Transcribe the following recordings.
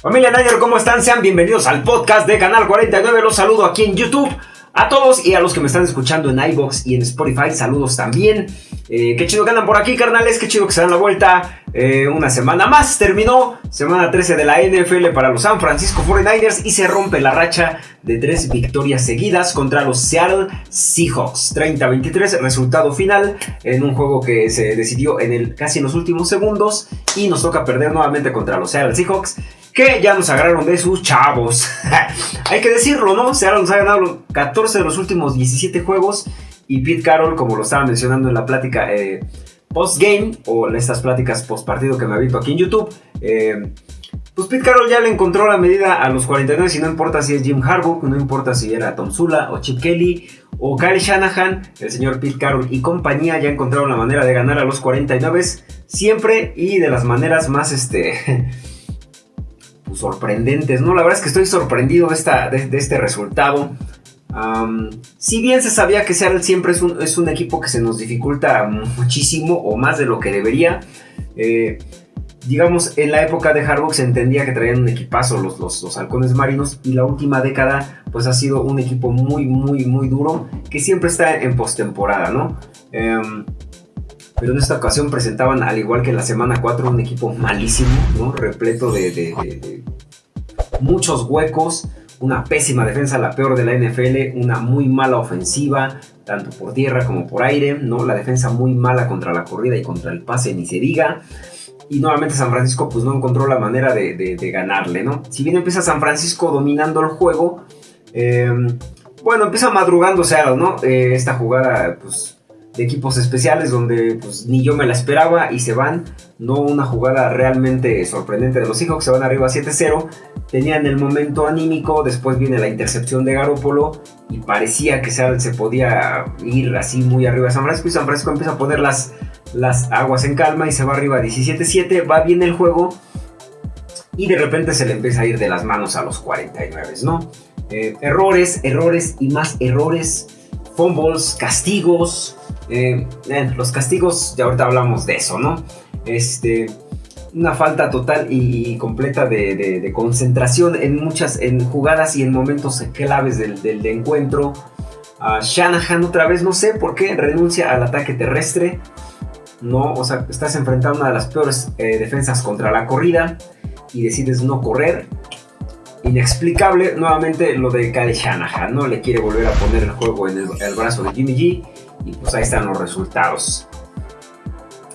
Familia Niner, ¿cómo están? Sean bienvenidos al podcast de Canal 49. Los saludo aquí en YouTube. A todos y a los que me están escuchando en iBox y en Spotify, saludos también. Eh, qué chido que andan por aquí, carnales. Qué chido que se dan la vuelta. Eh, una semana más terminó. Semana 13 de la NFL para los San Francisco 49ers y se rompe la racha de tres victorias seguidas contra los Seattle Seahawks. 30-23, resultado final en un juego que se decidió en el, casi en los últimos segundos y nos toca perder nuevamente contra los Seattle Seahawks que ya nos agarraron de sus chavos. Hay que decirlo, ¿no? Seattle nos ha ganado 14 de los últimos 17 juegos y Pete Carroll, como lo estaba mencionando en la plática eh, post-game o estas pláticas post-partido que me ha visto aquí en YouTube, eh, pues Pete Carroll ya le encontró la medida a los 49 y no importa si es Jim Harbaugh, no importa si era Tom Sula o Chip Kelly o Kyle Shanahan, el señor Pete Carroll y compañía ya encontraron la manera de ganar a los 49 siempre y de las maneras más este sorprendentes, ¿no? La verdad es que estoy sorprendido de, esta, de, este resultado. si bien se sabía que Seattle siempre es un, es un, equipo que se nos dificulta muchísimo o más de lo que debería, eh, digamos, en la época de Harbaugh se entendía que traían un equipazo los, los, halcones marinos y la última década pues ha sido un equipo muy, muy, muy duro que siempre está en postemporada, ¿no? Em, pero en esta ocasión presentaban, al igual que en la semana 4, un equipo malísimo, ¿no? repleto de, muchos huecos, una pésima defensa, la peor de la NFL, una muy mala ofensiva, tanto por tierra como por aire, ¿no? la defensa muy mala contra la corrida y contra el pase, ni se diga. Y nuevamente San Francisco pues no encontró la manera de, ganarle, ¿no? Si bien empieza San Francisco dominando el juego, eh, bueno, empieza madrugando Seattle, ¿no? Eh, esta jugada pues de equipos especiales donde pues, ni yo me la esperaba y se van. No una jugada realmente sorprendente de los Seahawks, se van arriba 7-0. Tenían el momento anímico, después viene la intercepción de Garópolo y parecía que se, se podía ir así muy arriba de San Francisco y San Francisco empieza a poner las, las aguas en calma y se va arriba 17-7, va bien el juego y de repente se le empieza a ir de las manos a los 49, ¿no? Eh, errores, errores y más errores, fumbles, castigos, eh, los castigos, ya ahorita hablamos de eso, ¿no? Este, una falta total y completa de, concentración en muchas en jugadas y en momentos claves del, encuentro. Shanahan otra vez, no sé por qué, renuncia al ataque terrestre. No, o sea, estás enfrentando una de las peores eh, defensas contra la corrida y decides no correr. Inexplicable, nuevamente lo de Kyle Shanahan, ¿no? Le quiere volver a poner el juego en el brazo de Jimmy G y pues ahí están los resultados.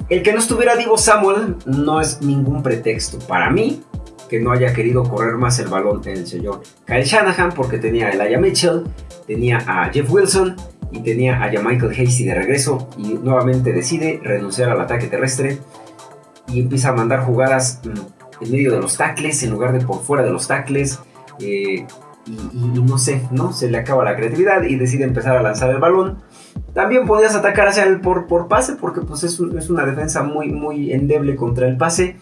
El que no estuviera Divo Samuel no es ningún pretexto para mí que no haya querido correr más el balón el señor Kyle Shanahan porque tenía a Elijah Mitchell, tenía a Jeff Wilson y tenía a Michael Hasty de regreso y nuevamente decide renunciar al ataque terrestre y empieza a mandar jugadas mm, en medio de los tackles en lugar de por fuera de los tackles eh, y, no sé, ¿no? Se le acaba la creatividad y decide empezar a lanzar el balón también podías atacar hacia el por, por pase, porque pues es, una defensa muy, muy endeble contra el pase,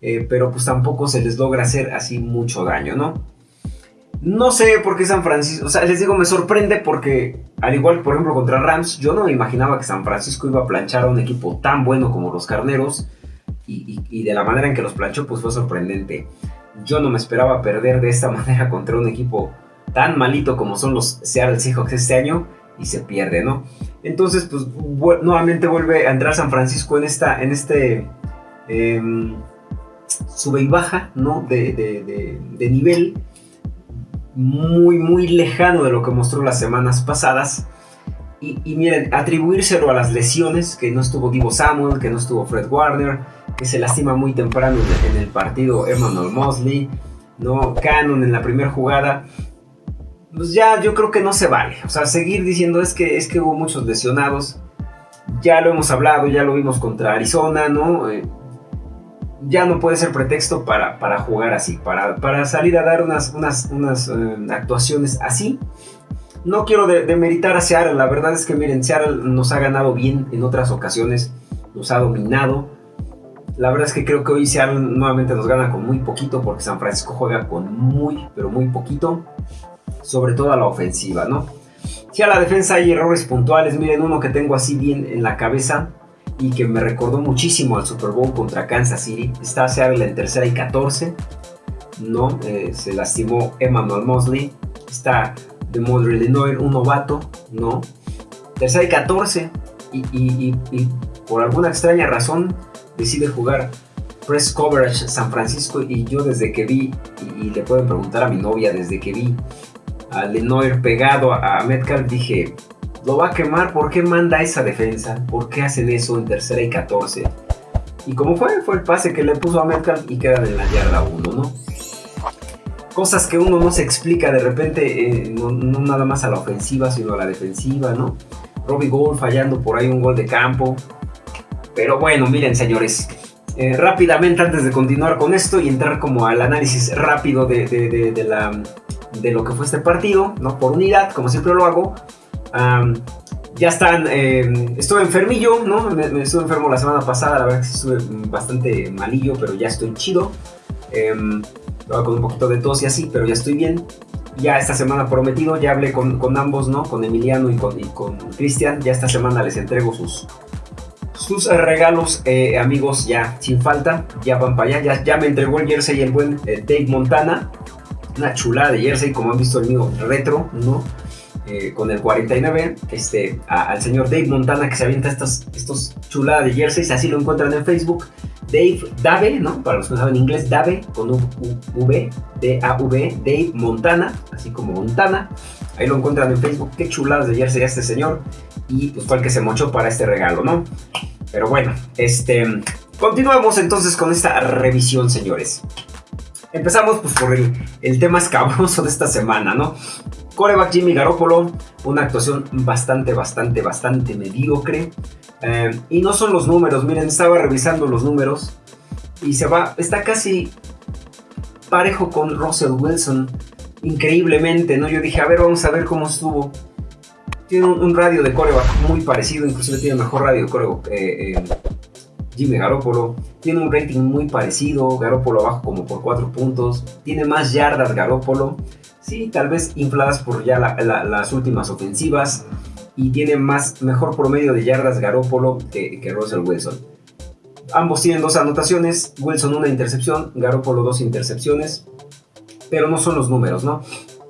eh, pero pues tampoco se les logra hacer así mucho daño, ¿no? No sé por qué San Francisco, o sea, les digo, me sorprende porque, al igual que por ejemplo contra Rams, yo no me imaginaba que San Francisco iba a planchar a un equipo tan bueno como los Carneros, y, y de la manera en que los planchó, pues fue sorprendente. Yo no me esperaba perder de esta manera contra un equipo tan malito como son los Seattle Seahawks este año y se pierde, ¿no? Entonces, pues nuevamente vuelve a entrar San Francisco en, esta, en este em, sube y baja, ¿no? De, nivel muy, muy lejano de lo que mostró las semanas pasadas. Y, miren, atribuírselo a las lesiones, que no estuvo Divo Samuel, que no estuvo Fred Warner, que se lastima muy temprano en, el partido Emmanuel Mosley, ¿no? Cannon en la primera jugada pues ya yo creo que no se vale. O sea, seguir diciendo es que, es que hubo muchos lesionados. Ya lo hemos hablado, ya lo vimos contra Arizona, ¿no? Eh, ya no puede ser pretexto para, para jugar así, para, para, salir a dar unas, unas, unas eh, actuaciones así. No quiero demeritar a Seattle, la verdad es que miren, Seattle nos ha ganado bien en otras ocasiones, nos ha dominado. La verdad es que creo que hoy Seattle nuevamente nos gana con muy poquito porque San Francisco juega con muy, pero muy poquito sobre todo la ofensiva, ¿no? Si a la defensa hay errores puntuales, miren uno que tengo así bien en la cabeza y que me recordó muchísimo al Super Bowl contra Kansas City. Está Seattle en tercera y 14. ¿no? Eh, se lastimó Emmanuel Mosley. Está de Modre Lenoir, un novato, ¿no? Tercera y 14. Y, por alguna extraña razón decide jugar press coverage San Francisco. Y yo desde que vi, y, le pueden preguntar a mi novia, desde que vi a Lenoir pegado a, Metcalf, dije, lo va a quemar, ¿por qué manda esa defensa? ¿Por qué hacen eso en tercera y 14? Y como fue, fue el pase que le puso a Metcalf y quedan en la yarda 1, ¿no? Cosas que uno no se explica de repente, eh, no, nada más a la ofensiva, sino a la defensiva, ¿no? Robbie Gold fallando por ahí un gol de campo. Pero bueno, miren señores, eh, rápidamente antes de continuar con esto y entrar como al análisis rápido de, la, de lo que fue este partido, ¿no? Por unidad, como siempre lo hago ya están, eh, estuve enfermillo, ¿no? Me, estuve enfermo la semana pasada, la verdad que estuve bastante malillo, pero ya estoy chido. Em, con un poquito de tos y así, pero ya estoy bien. Ya esta semana prometido, ya hablé con, con ambos, ¿no? Con Emiliano y con Cristian. Ya esta semana les entrego sus, sus regalos, eh, amigos, ya sin falta. Ya van para allá. Ya, ya me entregó el jersey el buen eh, Dave Montana. Una chulada de jersey, como han visto el mío retro, ¿no? Eh, con el 49, este, al señor Dave Montana que se avienta estos, estos chuladas de jerseys, así lo encuentran en Facebook. Dave Dave, ¿no? Para los que no saben inglés, Dave con un V, D-A-V, Dave Montana, así como Montana. Ahí lo encuentran en Facebook. Qué chuladas de jersey este señor. Y pues fue el que se mochó para este regalo, ¿no? Pero bueno, este. Continuamos entonces con esta revisión, señores. Empezamos pues por el, el tema escabroso de esta semana, ¿no? Coreback Jimmy Garoppolo, una actuación bastante, bastante, bastante mediocre. Eh, y no son los números, miren, estaba revisando los números y se va, está casi parejo con Russell Wilson, increíblemente, ¿no? Yo dije, a ver, vamos a ver cómo estuvo. Tiene un, radio de coreback muy parecido, inclusive tiene mejor radio de coreback. Eh, eh, Jimmy Garoppolo tiene un rating muy parecido, Garoppolo abajo como por 4 puntos, tiene más yardas Garoppolo, Sí, tal vez infladas por ya las últimas ofensivas. Y tiene más, mejor promedio de yardas Garópolo que, que Russell Wilson. Ambos tienen dos anotaciones. Wilson una intercepción, Garópolo dos intercepciones. Pero no son los números, ¿no?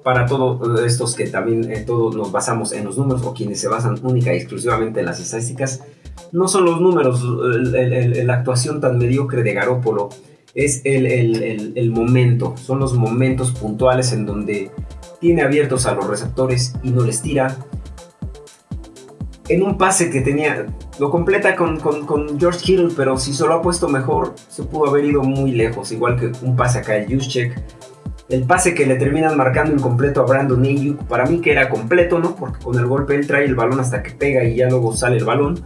Para todos estos que también eh, todos nos basamos en los números o quienes se basan única y exclusivamente en las estadísticas, no son los números, la actuación tan mediocre de Garópolo es el, momento, son los momentos puntuales en donde tiene abiertos a los receptores y no les tira. En un pase que tenía, lo completa con, George Kittle, pero si se lo ha puesto mejor, se pudo haber ido muy lejos, igual que un pase acá de Juszczyk. El pase que le terminan marcando incompleto a Brandon Ayuk, para mí que era completo, ¿no? Porque con el golpe él trae el balón hasta que pega y ya luego sale el balón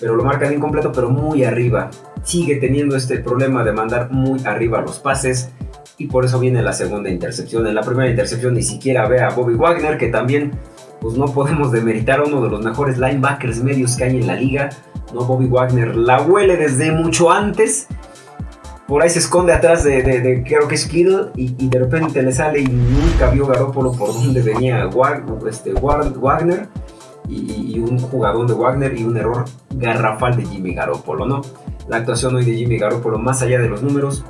pero lo marcan incompleto, pero muy arriba. Sigue teniendo este problema de mandar muy arriba los pases y por eso viene la segunda intercepción. En la primera intercepción ni siquiera ve a Bobby Wagner, que también pues no podemos demeritar a uno de los mejores linebackers medios que hay en la liga. No, Bobby Wagner la huele desde mucho antes. Por ahí se esconde atrás de, de, creo que es Kittle y, de repente le sale y nunca vio Garópolo por donde venía este, Wagner y, un jugador de Wagner y un error garrafal de Jimmy Garoppolo, ¿no? La actuación hoy de Jimmy Garoppolo, más allá de los números,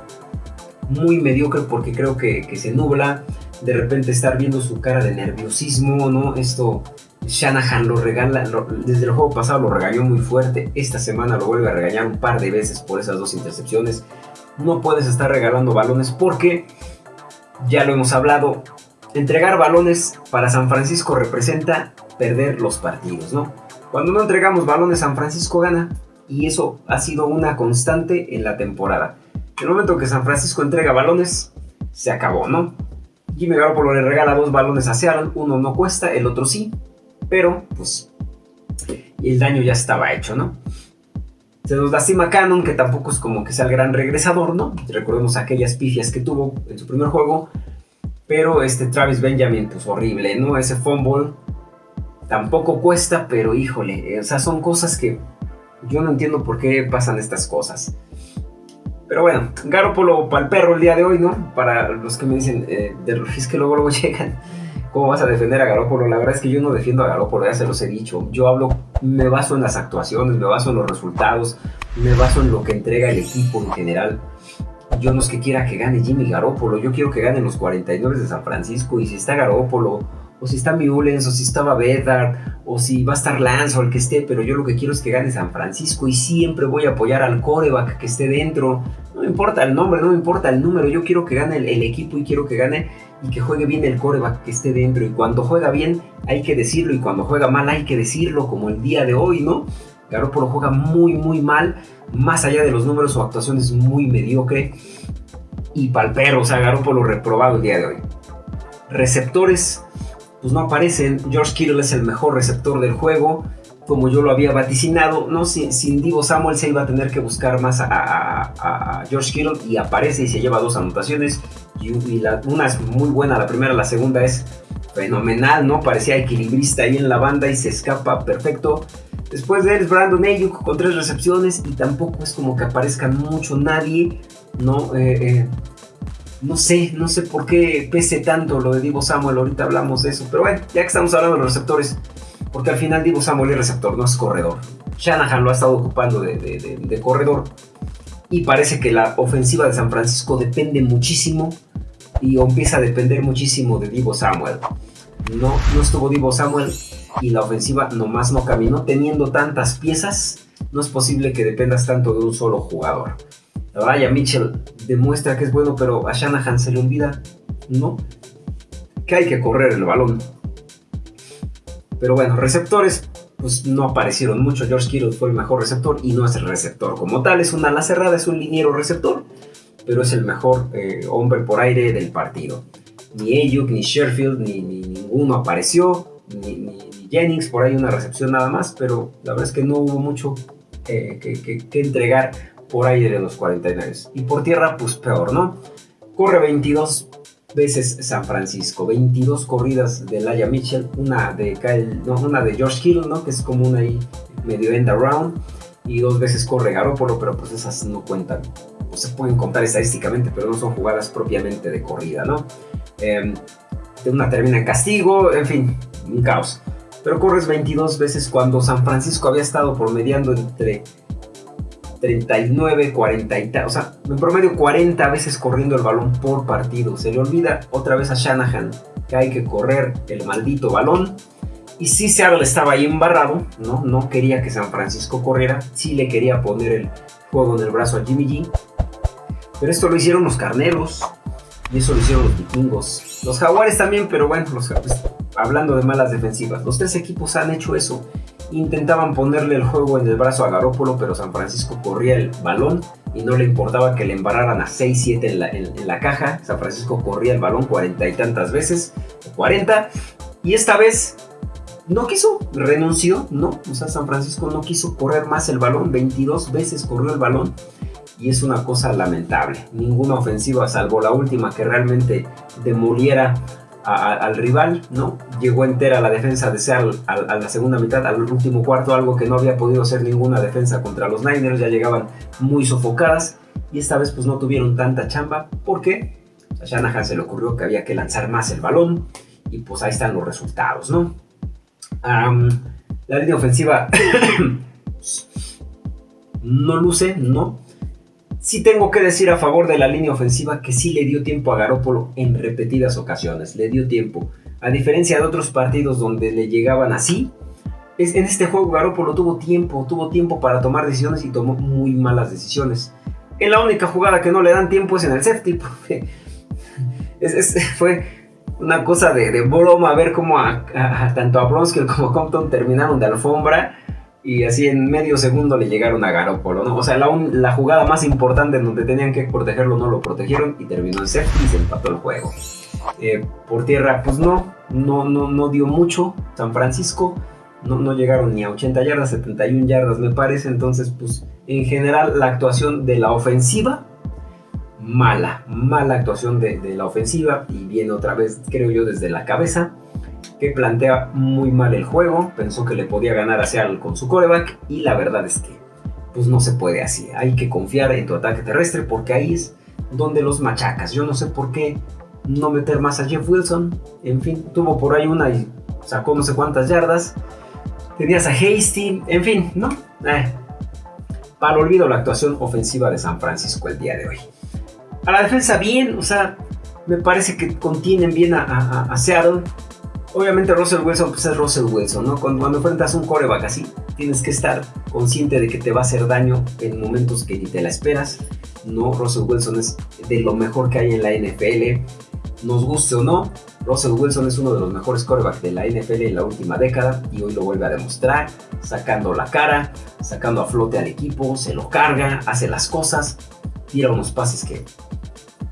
muy mediocre porque creo que, se nubla. De repente estar viendo su cara de nerviosismo, ¿no? Esto Shanahan lo regala, desde el juego pasado lo regañó muy fuerte, esta semana lo vuelve a regañar un par de veces por esas dos intercepciones. No puedes estar regalando balones porque, ya lo hemos hablado, entregar balones para San Francisco representa perder los partidos, ¿no? Cuando no entregamos balones, San Francisco gana y eso ha sido una constante en la temporada. El momento que San Francisco entrega balones, se acabó, ¿no? Jimmy Garoppolo le regala dos balones a Seattle, uno no cuesta, el otro sí, pero pues el daño ya estaba hecho, ¿no? Se nos lastima Cannon, que tampoco es como que sea el gran regresador, ¿no? Recordemos aquellas pifias que tuvo en su primer juego, pero este Travis Benjamin, pues horrible, ¿no? Ese fumble tampoco cuesta, pero híjole, o sea, son cosas que yo no entiendo por qué pasan estas cosas. Pero bueno, Garópolo para el perro el día de hoy, ¿no? Para los que me dicen, eh, es que luego luego llegan, ¿cómo vas a defender a Garópolo? La verdad es que yo no defiendo a Garópolo, ya se los he dicho. Yo hablo, me baso en las actuaciones, me baso en los resultados, me baso en lo que entrega el equipo en general. yo no es que quiera que gane Jimmy Garoppolo, yo quiero que ganen los 49 de San Francisco. Y si está Garoppolo, o si está Mullens, o si estaba Bedard, o si va a estar Lance o el que esté, pero yo lo que quiero es que gane San Francisco y siempre voy a apoyar al coreback que esté dentro. No me importa el nombre, no me importa el número, yo quiero que gane el, equipo y quiero que gane y que juegue bien el coreback que esté dentro. Y cuando juega bien hay que decirlo y cuando juega mal hay que decirlo, como el día de hoy, ¿no? Garoppolo juega muy, muy mal, más allá de los números, su actuación es muy mediocre y palpero, o sea, Garoppolo reprobado el día de hoy. Receptores, pues no aparecen. George Kittle es el mejor receptor del juego, como yo lo había vaticinado. No, sin, sin Divo Samuel se iba a tener que buscar más a, George Kittle y aparece y se lleva dos anotaciones. Y, una es muy buena, la primera, la segunda es fenomenal, ¿no? Parecía equilibrista ahí en la banda y se escapa perfecto. Después de él es Brandon Ayuk con tres recepciones y tampoco es como que aparezca mucho nadie, ¿no? Eh, eh, no sé, no sé por qué pese tanto lo de Divo Samuel, ahorita hablamos de eso, pero bueno, ya que estamos hablando de los receptores, porque al final Divo Samuel es receptor, no es corredor. Shanahan lo ha estado ocupando de, corredor y parece que la ofensiva de San Francisco depende muchísimo y empieza a depender muchísimo de Divo Samuel. No, no estuvo Divo Samuel y la ofensiva nomás no caminó. Teniendo tantas piezas, no es posible que dependas tanto de un solo jugador. Vaya, Mitchell demuestra que es bueno, pero a Shanahan se le olvida, ¿no? Que hay que correr el balón. Pero bueno, receptores, pues no aparecieron mucho. George Kittle fue el mejor receptor y no es el receptor como tal. Es una ala cerrada, es un liniero receptor, pero es el mejor eh, hombre por aire del partido. Ni Ayuk, ni Sherfield, ni, ninguno apareció, ni, Jennings, por ahí una recepción nada más, pero la verdad es que no hubo mucho eh, que, entregar por ahí de los 49. Y por tierra, pues peor, ¿no? Corre 22 veces San Francisco, 22 corridas de Laia Mitchell, una de Kyle, no, una de George Hill, ¿no? Que es como una ahí medio end around, y dos veces corre Garoppolo, pero pues esas no cuentan, o se pueden contar estadísticamente, pero no son jugadas propiamente de corrida, ¿no? Eh, una termina en castigo, en fin, un caos pero corres 22 veces cuando San Francisco había estado promediando entre 39, 40 y tal, o sea, en promedio 40 veces corriendo el balón por partido. Se le olvida otra vez a Shanahan que hay que correr el maldito balón. Y si Seattle estaba ahí embarrado, ¿no? No quería que San Francisco corriera, sí le quería poner el juego en el brazo a Jimmy G. Pero esto lo hicieron los carneros y eso lo hicieron los vikingos. Los jaguares también, pero bueno, los, hablando de malas defensivas, los tres equipos han hecho eso. Intentaban ponerle el juego en el brazo a Garópolo, pero San Francisco corría el balón y no le importaba que le embarraran a 6-7 en la, caja. San Francisco corría el balón cuarenta y tantas veces, 40, y esta vez no quiso, renunció, no, o sea, San Francisco no quiso correr más el balón, 22 veces corrió el balón y es una cosa lamentable. Ninguna ofensiva, salvo la última que realmente demoliera al rival, ¿no? Llegó entera la defensa de Seattle a, la segunda mitad, al último cuarto, algo que no había podido hacer ninguna defensa contra los Niners, ya llegaban muy sofocadas y esta vez pues no tuvieron tanta chamba porque a Shanahan se le ocurrió que había que lanzar más el balón y pues ahí están los resultados, ¿no? la línea ofensiva no luce, ¿no? Sí tengo que decir a favor de la línea ofensiva que sí le dio tiempo a Garópolo en repetidas ocasiones, le dio tiempo. A diferencia de otros partidos donde le llegaban así, es, en este juego Garópolo tuvo tiempo, tuvo tiempo para tomar decisiones y tomó muy malas decisiones. En la única jugada que no le dan tiempo es en el safety, fue una cosa de, broma ver cómo tanto a Bronskill como a Compton terminaron de alfombra y así en medio segundo le llegaron a Garópolo, ¿no? O sea, la, jugada más importante en donde tenían que protegerlo no lo protegieron y terminó en safety y se empató el juego. Eh, por tierra, pues no, no, no, no dio mucho. San Francisco no, no llegaron ni a 80 yardas, 71 yardas me parece. Entonces, pues en general la actuación de la ofensiva, mala, mala actuación de, de la ofensiva y viene otra vez, creo yo, desde la cabeza que plantea muy mal el juego, pensó que le podía ganar a Seattle con su coreback y la verdad es que pues no se puede así, hay que confiar en tu ataque terrestre porque ahí es donde los machacas, yo no sé por qué no meter más a Jeff Wilson, en fin, tuvo por ahí una y sacó no sé cuántas yardas, tenías a Hasty, en fin, ¿no? Eh, para olvido la actuación ofensiva de San Francisco el día de hoy. A la defensa bien, o sea, me parece que contienen bien a, Seattle. Obviamente Russell Wilson pues es Russell Wilson, ¿no? Cuando, cuando enfrentas un coreback así, tienes que estar consciente de que te va a hacer daño en momentos que ni te la esperas. No, Russell Wilson es de lo mejor que hay en la NFL. Nos guste o no, Russell Wilson es uno de los mejores corebacks de la NFL en la última década y hoy lo vuelve a demostrar, sacando la cara, sacando a flote al equipo, se lo carga, hace las cosas, tira unos pases que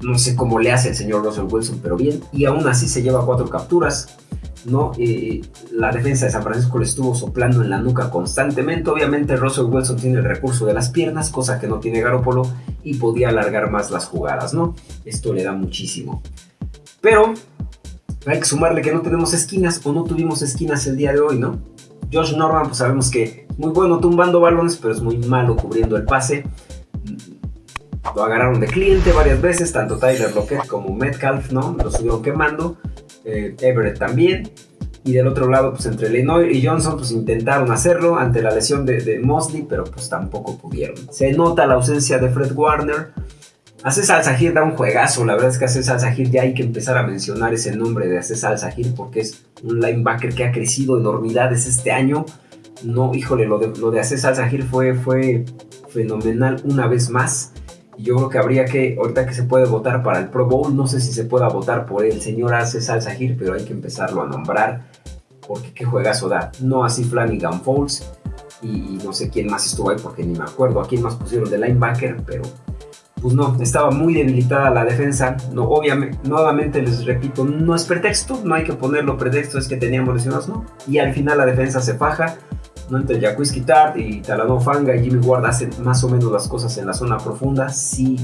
no sé cómo le hace el señor Russell Wilson, pero bien, y aún así se lleva cuatro capturas. ¿No? Eh, la defensa de San Francisco le estuvo soplando en la nuca constantemente. Obviamente Russell Wilson tiene el recurso de las piernas, cosa que no tiene Garoppolo, y podía alargar más las jugadas, ¿no? Esto le da muchísimo. Pero hay que sumarle que no tenemos esquinas o no tuvimos esquinas el día de hoy, ¿no? Josh Norman, pues sabemos que muy bueno tumbando balones, pero es muy malo cubriendo el pase. Lo agarraron de cliente varias veces, tanto Tyler Lockett como Metcalf, ¿no? Lo estuvieron quemando. Eh, Everett también. Y del otro lado, pues entre Lenoir y Johnson, pues intentaron hacerlo ante la lesión de, Mosley, pero pues tampoco pudieron. Se nota la ausencia de Fred Warner. Aces Al-Sahir da un juegazo, la verdad es que Aces Al-Sahir ya hay que empezar a mencionar ese nombre de Aces Al-Sahir porque es un linebacker que ha crecido enormidades este año. No, híjole, lo de, lo de Al-Sahir fue, fue fenomenal una vez más. Yo creo que habría que, ahorita que se puede votar para el Pro Bowl, no sé si se pueda votar por el señor Aces Al Sahir, pero hay que empezarlo a nombrar, porque qué juegazo da. No así Flanagan Falls, y, no sé quién más estuvo ahí, porque ni me acuerdo a quién más pusieron de linebacker, pero pues no, estaba muy debilitada la defensa. No, obviamente, nuevamente les repito, no es pretexto, no hay que ponerlo pretexto, es que teníamos lesionados, no. Y al final la defensa se faja ¿no? Entre Jacques Tart y Talano Fanga y Jimmy Ward hacen más o menos las cosas en la zona profunda. Sí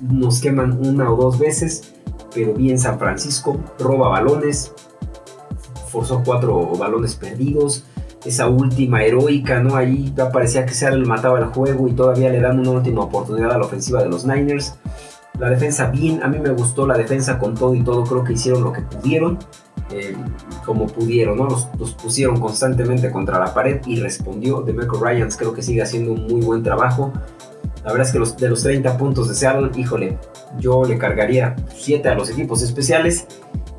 nos queman una o dos veces, pero bien San Francisco roba balones, forzó cuatro balones perdidos. Esa última heroica, ¿no? Ahí parecía que Seattle mataba el juego y todavía le dan una última oportunidad a la ofensiva de los Niners. La defensa bien, a mí me gustó la defensa con todo y todo, creo que hicieron lo que pudieron. Eh, como pudieron, ¿no? Los, pusieron constantemente contra la pared y respondió. Demeco Ryans creo que sigue haciendo un muy buen trabajo. La verdad es que los, de los 30 puntos de híjole, yo le cargaría 7 a los equipos especiales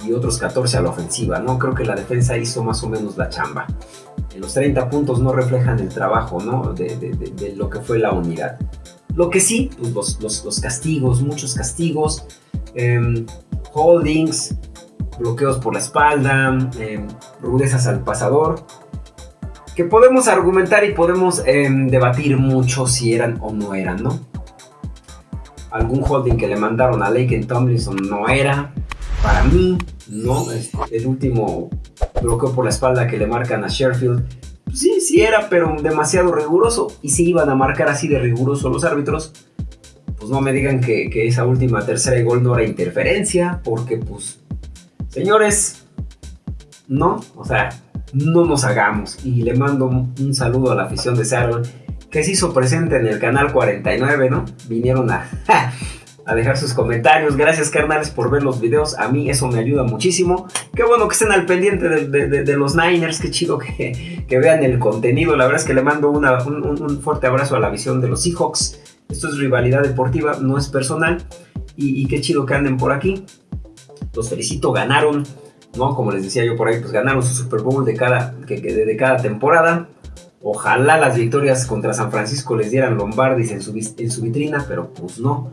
y otros 14 a la ofensiva, ¿no? Creo que la defensa hizo más o menos la chamba. En los 30 puntos no reflejan el trabajo, ¿no? De, lo que fue la unidad. Lo que sí, pues los, castigos, muchos castigos, em, holdings, bloqueos por la espalda, eh, rudezas al pasador, que podemos argumentar y podemos em, debatir mucho si eran o no eran, ¿no? Algún holding que le mandaron a Lake Tomlinson no era, para mí, ¿no? El último bloqueo por la espalda que le marcan a Sheffield, sí, sí era, pero demasiado riguroso. Y si iban a marcar así de riguroso los árbitros, pues no me digan que, que esa última tercera gol no era interferencia, porque pues Señores, no, o sea, no nos hagamos. Y le mando un saludo a la afición de Seattle que se hizo presente en el canal 49, ¿no? Vinieron a, a dejar sus comentarios. Gracias, carnales, por ver los videos. A mí eso me ayuda muchísimo. Qué bueno que estén al pendiente de, los Niners. Qué chido que, vean el contenido. La verdad es que le mando un, un, fuerte abrazo a la visión de los Seahawks. Esto es rivalidad deportiva, no es personal. Y, y qué chido que anden por aquí los felicito, ganaron, ¿no? Como les decía yo por ahí, pues ganaron su Super Bowl de cada, de cada temporada. Ojalá las victorias contra San Francisco les dieran Lombardis en su, en su vitrina, pero pues no.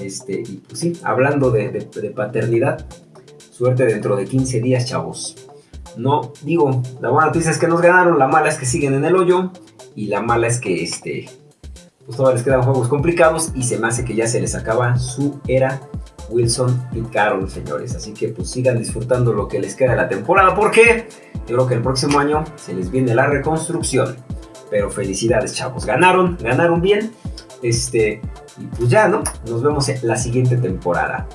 Este, y pues sí, hablando de, paternidad, suerte dentro de 15 días, chavos. No, digo, la buena noticia es que nos ganaron, la mala es que siguen en el hoyo, y la mala es que este, pues todavía les quedan juegos complicados y se me hace que ya se les acaba su era Wilson y Carol, señores. Así que pues sigan disfrutando lo que les queda de la temporada, porque yo creo que el próximo año se les viene la reconstrucción. Pero felicidades, chavos. Ganaron, ganaron bien. Este, y pues ya, ¿no? Nos vemos en la siguiente temporada.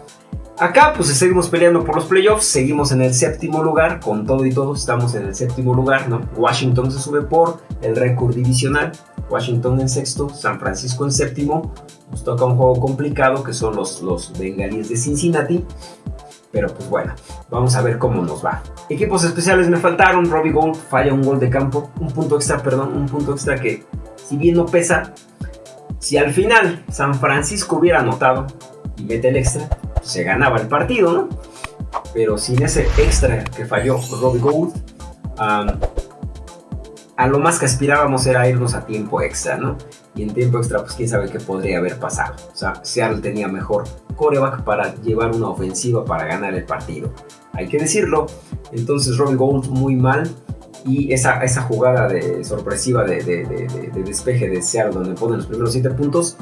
Acá pues seguimos peleando por los playoffs, seguimos en el séptimo lugar, con todo y todo estamos en el séptimo lugar, ¿no? Washington se sube por el récord divisional, Washington en sexto, San Francisco en séptimo, nos toca un juego complicado que son los, los bengalíes de Cincinnati, pero pues bueno, vamos a ver cómo nos va. Equipos especiales me faltaron, Robbie Gold falla un gol de campo, un punto extra, perdón, un punto extra que si bien no pesa, si al final San Francisco hubiera anotado, y mete el extra, se ganaba el partido, ¿no? Pero sin ese extra que falló Robbie Gould, a lo más que aspirábamos era irnos a tiempo extra, ¿no? Y en tiempo extra, pues quién sabe qué podría haber pasado. O sea, Seattle tenía mejor coreback para llevar una ofensiva para ganar el partido. Hay que decirlo. Entonces, Robbie Gould muy mal y esa, esa jugada de, sorpresiva de, de, despeje de Seattle donde ponen los primeros 7 puntos,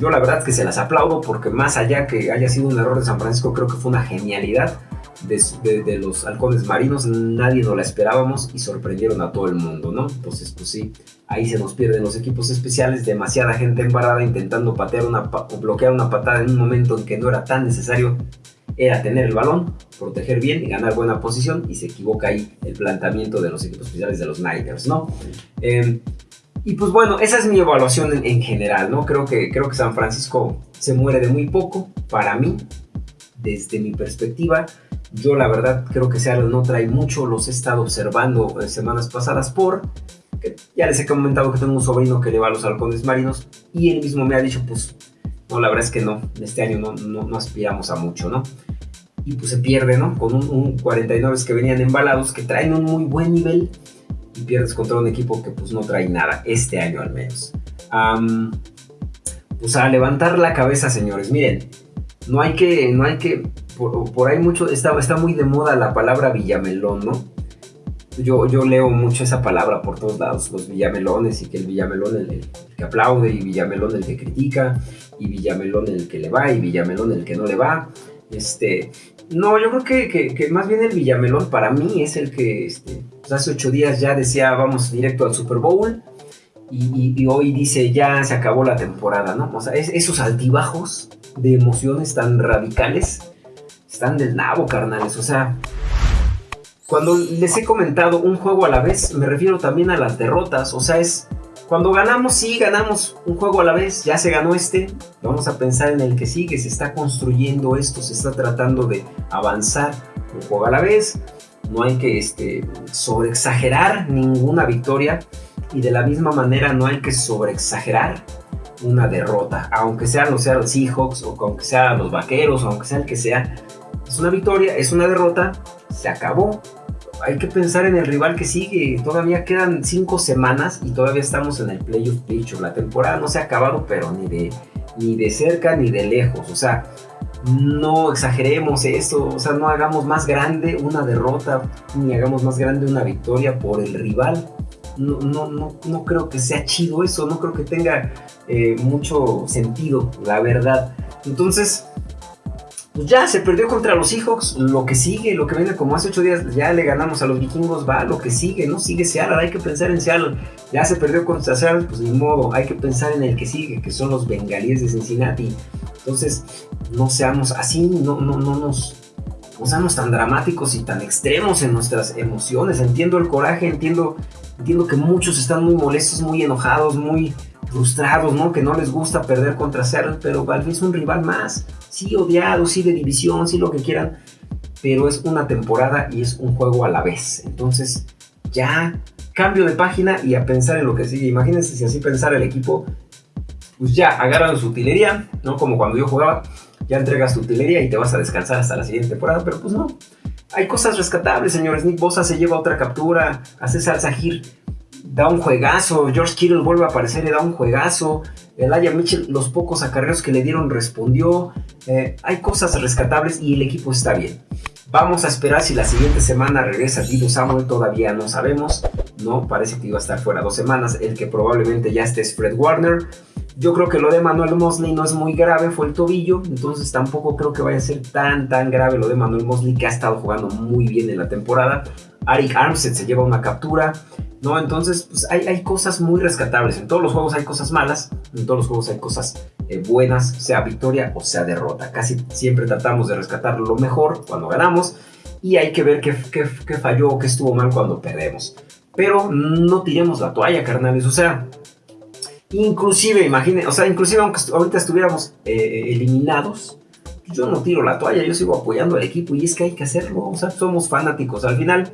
yo la verdad es que se las aplaudo porque más allá que haya sido un error de San Francisco, creo que fue una genialidad de, los halcones marinos, nadie nos la esperábamos y sorprendieron a todo el mundo, ¿no? Entonces, pues sí, ahí se nos pierden los equipos especiales, demasiada gente embarada intentando patear una, o bloquear una patada en un momento en que no era tan necesario era tener el balón, proteger bien y ganar buena posición y se equivoca ahí el planteamiento de los equipos especiales de los Niners, ¿no? Em, y pues bueno, esa es mi evaluación en, general, ¿no? Creo que, creo que San Francisco se muere de muy poco, para mí, desde mi perspectiva. Yo la verdad creo que Seattle no trae mucho, los he estado observando semanas pasadas por... Ya les he comentado que tengo un sobrino que le va a los halcones marinos y él mismo me ha dicho, pues, no, la verdad es que no, este año no, no aspiramos a mucho, ¿no? y pues se pierde, ¿no? Con un, 49 que venían embalados, que traen un muy buen nivel y pierdes contra un equipo que pues no trae nada, este año al menos. pues a levantar la cabeza, señores, miren, no hay que, no hay que, por, ahí mucho, está, está muy de moda la palabra villamelón, ¿no? Yo, yo leo mucho esa palabra por todos lados, los villamelones, y que el villamelón el, el que aplaude, y villamelón el que critica, y villamelón el que le va, y villamelón el que no le va. Este, no, yo creo que, más bien el Villamelón para mí es el que este, pues hace ocho días ya decía vamos directo al Super Bowl y, hoy dice ya se acabó la temporada, ¿no? O sea, esos altibajos de emociones tan radicales están del nabo, carnales. O sea, cuando les he comentado un juego a la vez, me refiero también a las derrotas. O sea, es cuando ganamos, sí, ganamos un juego a la vez, ya se ganó este, vamos a pensar en el que sigue, se está construyendo esto, se está tratando de avanzar un juego a la vez, no hay que este, sobreexagerar ninguna victoria y de la misma manera no hay que sobreexagerar una derrota, aunque sean los Seahawks o aunque sean los Vaqueros o aunque sea el que sea, es una victoria, es una derrota, se acabó, hay que pensar en el rival que sigue. Todavía quedan cinco semanas y todavía estamos en el playoff picture. La temporada no se ha acabado, pero ni de, ni de cerca ni de lejos. O sea, no exageremos esto. O sea, no hagamos más grande una derrota ni hagamos más grande una victoria por el rival. No, no, no, no creo que sea chido eso. No creo que tenga eh, mucho sentido, la verdad. Entonces, pues ya se perdió contra los Seahawks, lo que sigue, lo que viene como hace ocho días, ya le ganamos a los vikingos, va, lo que sigue, ¿no? Sigue Seattle, hay que pensar en Seattle, ya se perdió contra Seattle, pues ni modo, hay que pensar en el que sigue, que son los bengalíes de Cincinnati. Entonces, no seamos así, no, no, no nos... No seamos tan dramáticos y tan extremos en nuestras emociones. Entiendo el coraje, entiendo, entiendo que muchos están muy molestos, muy enojados, muy frustrados, ¿no? Que no les gusta perder contra Seattle, pero Valve es un rival más sí odiado, sí de división, sí lo que quieran, pero es una temporada y es un juego a la vez. Entonces, ya cambio de página y a pensar en lo que sigue. Imagínense si así pensara el equipo, pues ya agarran su utilería, ¿no? Como cuando yo jugaba, ya entregas tu utilería y te vas a descansar hasta la siguiente temporada, pero pues no. Hay cosas rescatables, señores. Nick Bosa se lleva otra captura, hace salsa gir da un juegazo. George Kittle vuelve a aparecer y da un juegazo. Elijah Mitchell, los pocos acarreos que le dieron, respondió. Eh, hay cosas rescatables y el equipo está bien. Vamos a esperar si la siguiente semana regresa Divo Samuel, todavía no sabemos. No, parece que iba a estar fuera dos semanas. El que probablemente ya esté es Fred Warner. Yo creo que lo de Manuel Mosley no es muy grave, fue el tobillo, entonces tampoco creo que vaya a ser tan tan grave lo de Manuel Mosley que ha estado jugando muy bien en la temporada. Arik Armstead se lleva una captura. ¿no? Entonces, pues hay, hay, cosas muy rescatables. En todos los juegos hay cosas malas, en todos los juegos hay cosas eh, buenas, sea victoria o sea derrota. Casi siempre tratamos de rescatar lo mejor cuando ganamos y hay que ver qué, qué, falló o qué estuvo mal cuando perdemos. Pero no tiremos la toalla, carnales. O sea, inclusive, o sea, inclusive aunque ahorita estuviéramos eh, eliminados, yo no tiro la toalla, yo sigo apoyando al equipo y es que hay que hacerlo. O sea, somos fanáticos. Al final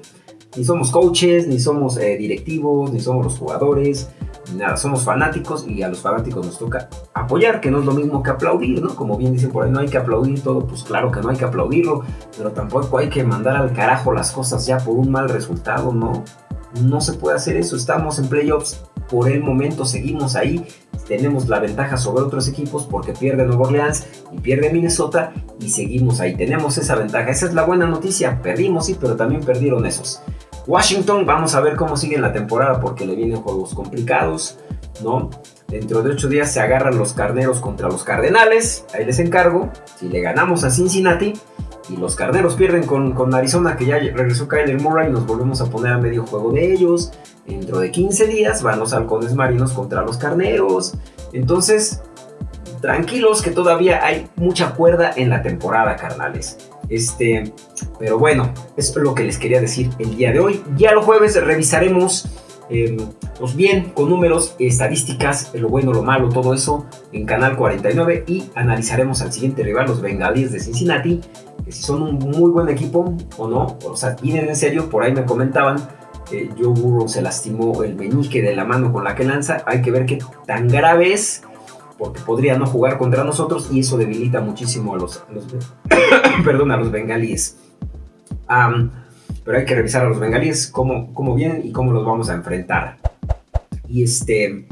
ni somos coaches, ni somos eh, directivos, ni somos los jugadores, nada, somos fanáticos y a los fanáticos nos toca apoyar, que no es lo mismo que aplaudir, ¿no? Como bien dicen por ahí, no hay que aplaudir todo, pues claro que no hay que aplaudirlo, pero tampoco hay que mandar al carajo las cosas ya por un mal resultado, ¿no? No se puede hacer eso, estamos en playoffs, por el momento seguimos ahí, tenemos la ventaja sobre otros equipos porque pierde Nueva Orleans y pierde Minnesota y seguimos ahí, tenemos esa ventaja, esa es la buena noticia, perdimos sí, pero también perdieron esos. Washington, vamos a ver cómo sigue la temporada porque le vienen juegos complicados, ¿no? Dentro de ocho días se agarran los carneros contra los cardenales, ahí les encargo, si le ganamos a Cincinnati, y los carneros pierden con, Arizona, que ya regresó Kyler Murray, y nos volvemos a poner a medio juego de ellos. Dentro de 15 días van los halcones marinos contra los carneros. Entonces, tranquilos que todavía hay mucha cuerda en la temporada, carnales. Este, pero bueno, es lo que les quería decir el día de hoy. Ya los jueves revisaremos eh, pues bien, con números, estadísticas, lo bueno, lo malo, todo eso en Canal 49 y analizaremos al siguiente rival, los Bengalíes de Cincinnati, que si son un muy buen equipo o no, o sea, vienen en serio, por ahí me comentaban, que Joe se lastimó el meñique de la mano con la que lanza, hay que ver qué tan grave es, porque podría no jugar contra nosotros y eso debilita muchísimo a los, perdón, a los bengalíes. pero hay que revisar a los bengalíes, cómo, cómo vienen y cómo los vamos a enfrentar. Y este,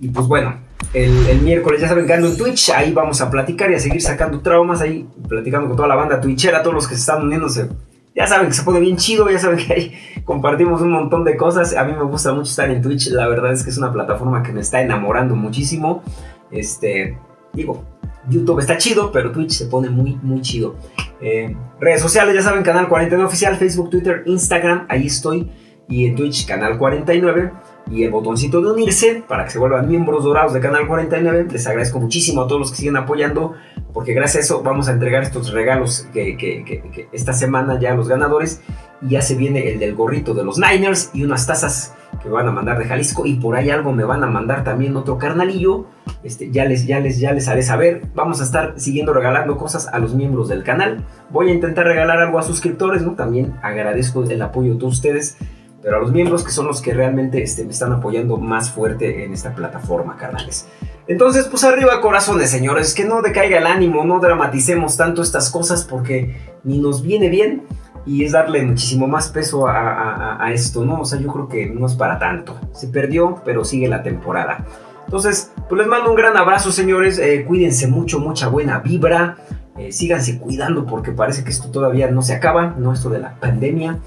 y pues bueno, el, miércoles ya saben que ando en Twitch, ahí vamos a platicar y a seguir sacando traumas, ahí platicando con toda la banda twitchera, todos los que se están uniéndose. Ya saben que se pone bien chido, ya saben que ahí compartimos un montón de cosas. A mí me gusta mucho estar en Twitch, la verdad es que es una plataforma que me está enamorando muchísimo. Este, digo, YouTube está chido, pero Twitch se pone muy, muy chido. Eh, redes sociales, ya saben, Canal 49 Oficial, Facebook, Twitter, Instagram, ahí estoy. Y en Twitch, Canal 49 y el botoncito de unirse para que se vuelvan miembros dorados de Canal 49. Les agradezco muchísimo a todos los que siguen apoyando, porque gracias a eso vamos a entregar estos regalos que, esta semana ya a los ganadores. Y ya se viene el del gorrito de los Niners y unas tazas que van a mandar de Jalisco. Y por ahí algo me van a mandar también otro carnalillo. Este, ya, les, ya, les, ya les haré saber. Vamos a estar siguiendo regalando cosas a los miembros del canal. Voy a intentar regalar algo a suscriptores, ¿no? También agradezco el apoyo de todos ustedes pero a los miembros que son los que realmente este, me están apoyando más fuerte en esta plataforma, carnales. Entonces, pues arriba corazones, señores, que no decaiga el ánimo, no dramaticemos tanto estas cosas porque ni nos viene bien y es darle muchísimo más peso a, esto, ¿no? O sea, yo creo que no es para tanto. Se perdió, pero sigue la temporada. Entonces, pues les mando un gran abrazo, señores. Eh, cuídense mucho, mucha buena vibra. Eh, síganse cuidando porque parece que esto todavía no se acaba, ¿no? Esto de la pandemia.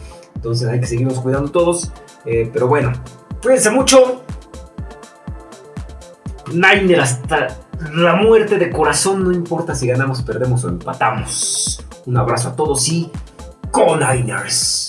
Entonces hay que seguirnos cuidando todos. Eh, pero bueno, cuídense mucho. Niner hasta la muerte de corazón. No importa si ganamos, perdemos o empatamos. Un abrazo a todos y con Niners.